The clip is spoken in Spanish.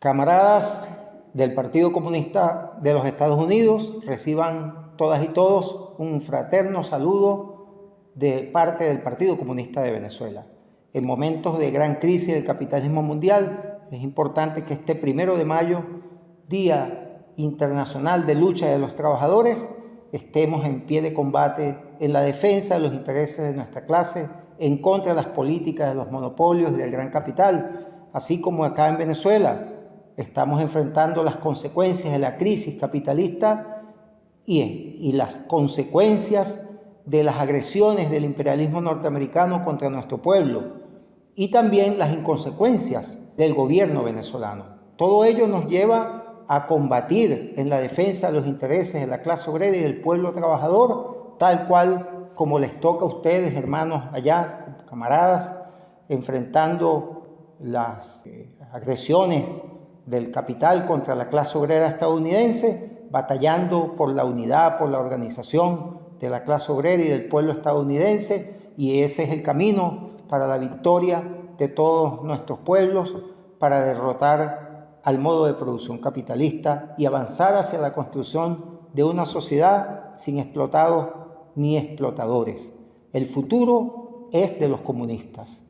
Camaradas del Partido Comunista de los Estados Unidos, reciban todas y todos un fraterno saludo de parte del Partido Comunista de Venezuela. En momentos de gran crisis del capitalismo mundial, es importante que este primero de mayo, Día Internacional de Lucha de los Trabajadores, estemos en pie de combate en la defensa de los intereses de nuestra clase, en contra de las políticas de los monopolios y del gran capital, así como acá en Venezuela, Estamos enfrentando las consecuencias de la crisis capitalista y, las consecuencias de las agresiones del imperialismo norteamericano contra nuestro pueblo y también las inconsecuencias del gobierno venezolano. Todo ello nos lleva a combatir en la defensa de los intereses de la clase obrera y del pueblo trabajador, tal cual como les toca a ustedes, hermanos allá, camaradas, enfrentando las eh, agresiones del capital contra la clase obrera estadounidense, batallando por la unidad, por la organización de la clase obrera y del pueblo estadounidense, y ese es el camino para la victoria de todos nuestros pueblos, para derrotar al modo de producción capitalista y avanzar hacia la construcción de una sociedad sin explotados ni explotadores. El futuro es de los comunistas.